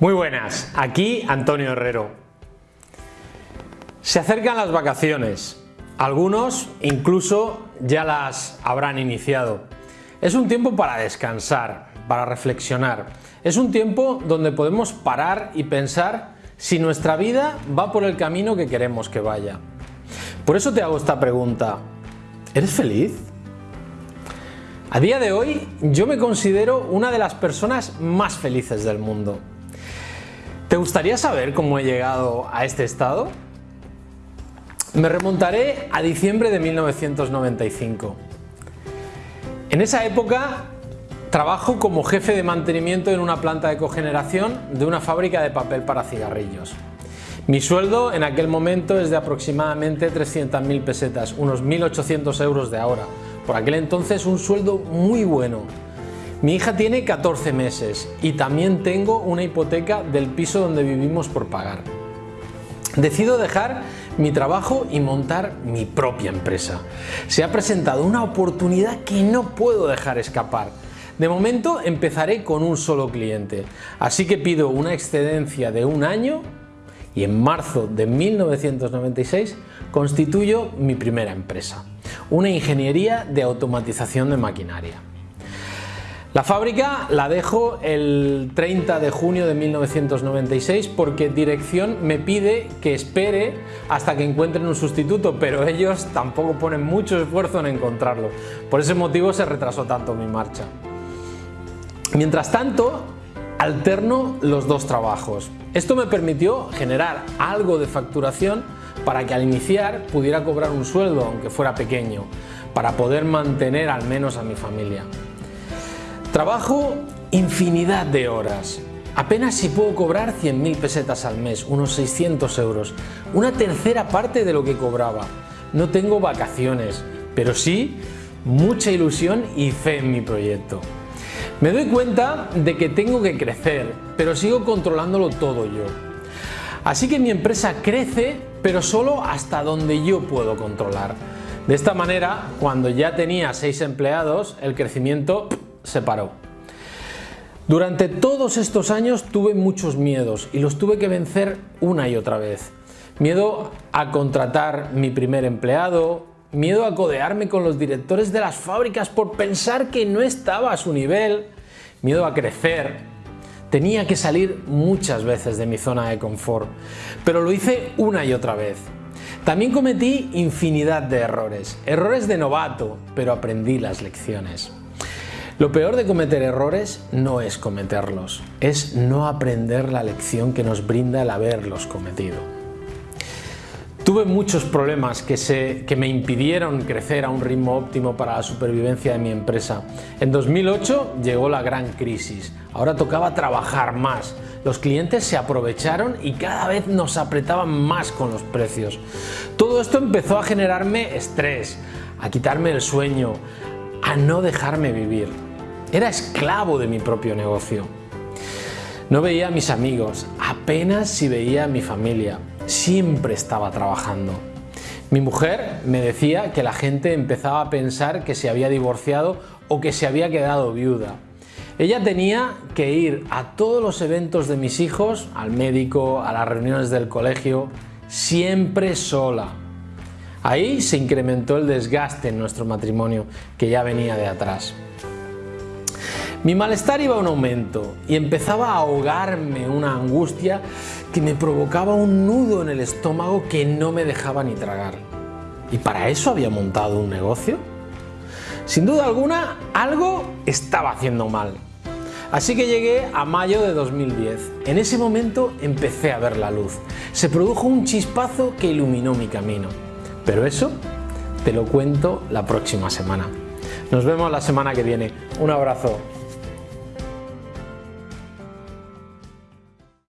Muy buenas, aquí Antonio Herrero. Se acercan las vacaciones, algunos incluso ya las habrán iniciado. Es un tiempo para descansar, para reflexionar. Es un tiempo donde podemos parar y pensar si nuestra vida va por el camino que queremos que vaya. Por eso te hago esta pregunta. ¿Eres feliz? A día de hoy yo me considero una de las personas más felices del mundo. ¿Te gustaría saber cómo he llegado a este estado? Me remontaré a diciembre de 1995. En esa época trabajo como jefe de mantenimiento en una planta de cogeneración de una fábrica de papel para cigarrillos. Mi sueldo en aquel momento es de aproximadamente 300.000 pesetas, unos 1.800 euros de ahora. Por aquel entonces un sueldo muy bueno. Mi hija tiene 14 meses y también tengo una hipoteca del piso donde vivimos por pagar. Decido dejar mi trabajo y montar mi propia empresa. Se ha presentado una oportunidad que no puedo dejar escapar. De momento empezaré con un solo cliente, así que pido una excedencia de un año y en marzo de 1996 constituyo mi primera empresa, una ingeniería de automatización de maquinaria. La fábrica la dejo el 30 de junio de 1996 porque dirección me pide que espere hasta que encuentren un sustituto, pero ellos tampoco ponen mucho esfuerzo en encontrarlo. Por ese motivo se retrasó tanto mi marcha. Mientras tanto, alterno los dos trabajos. Esto me permitió generar algo de facturación para que al iniciar pudiera cobrar un sueldo, aunque fuera pequeño, para poder mantener al menos a mi familia. Trabajo infinidad de horas. Apenas si puedo cobrar 100.000 pesetas al mes, unos 600 euros, una tercera parte de lo que cobraba. No tengo vacaciones, pero sí mucha ilusión y fe en mi proyecto. Me doy cuenta de que tengo que crecer, pero sigo controlándolo todo yo. Así que mi empresa crece, pero solo hasta donde yo puedo controlar. De esta manera, cuando ya tenía 6 empleados, el crecimiento se paró. Durante todos estos años tuve muchos miedos y los tuve que vencer una y otra vez. Miedo a contratar mi primer empleado, miedo a codearme con los directores de las fábricas por pensar que no estaba a su nivel, miedo a crecer. Tenía que salir muchas veces de mi zona de confort, pero lo hice una y otra vez. También cometí infinidad de errores, errores de novato, pero aprendí las lecciones. Lo peor de cometer errores no es cometerlos, es no aprender la lección que nos brinda el haberlos cometido. Tuve muchos problemas que, se, que me impidieron crecer a un ritmo óptimo para la supervivencia de mi empresa. En 2008 llegó la gran crisis, ahora tocaba trabajar más, los clientes se aprovecharon y cada vez nos apretaban más con los precios. Todo esto empezó a generarme estrés, a quitarme el sueño, a no dejarme vivir. Era esclavo de mi propio negocio. No veía a mis amigos, apenas si veía a mi familia. Siempre estaba trabajando. Mi mujer me decía que la gente empezaba a pensar que se había divorciado o que se había quedado viuda. Ella tenía que ir a todos los eventos de mis hijos, al médico, a las reuniones del colegio, siempre sola. Ahí se incrementó el desgaste en nuestro matrimonio, que ya venía de atrás. Mi malestar iba un aumento y empezaba a ahogarme una angustia que me provocaba un nudo en el estómago que no me dejaba ni tragar. ¿Y para eso había montado un negocio? Sin duda alguna, algo estaba haciendo mal. Así que llegué a mayo de 2010. En ese momento empecé a ver la luz. Se produjo un chispazo que iluminó mi camino. Pero eso te lo cuento la próxima semana. Nos vemos la semana que viene. Un abrazo.